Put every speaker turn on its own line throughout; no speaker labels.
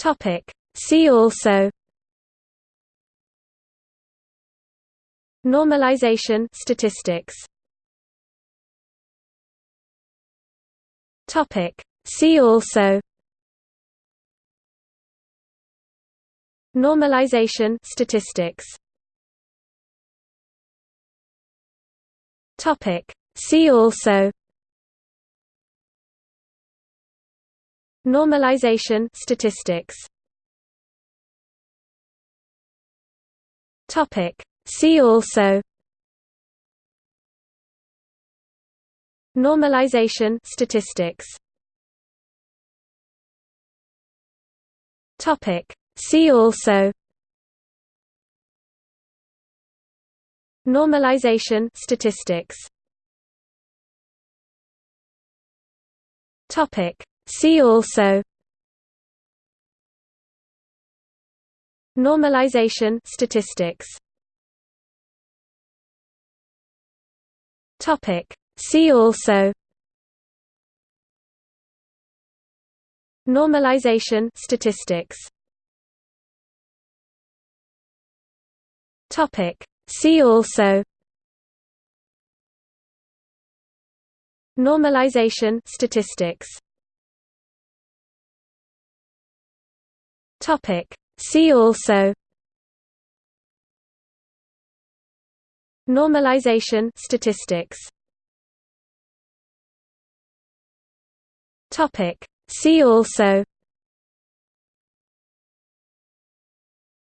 Topic. See also Normalization statistics Topic See also Normalization statistics Topic See also Normalization statistics. Topic. See also. Normalization statistics. Topic. See also. Normalization statistics. Topic See also Normalization statistics. Topic. See also Normalization statistics. Topic. See also Normalization statistics Topic. See also Normalization statistics Topic. See also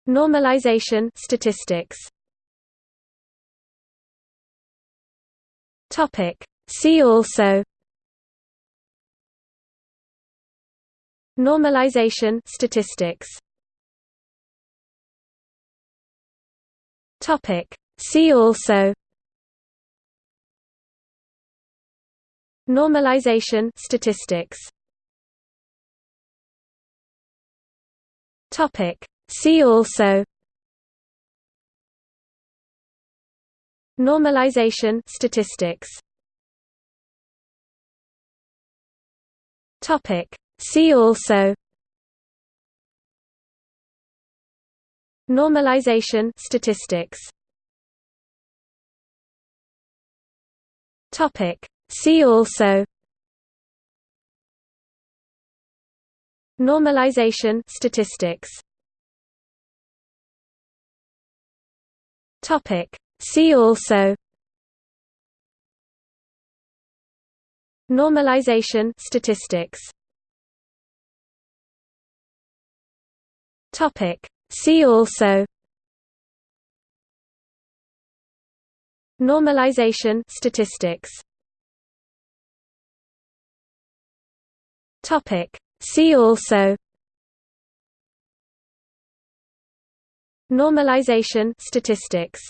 Normalization statistics Topic. See also Normalization statistics. Topic. See also Normalization statistics. Topic. See also Normalization statistics. Topic See also Normalization statistics Topic. See also Normalization statistics Topic. See also Normalization statistics Topic. See also Normalization statistics Topic. See also Normalization statistics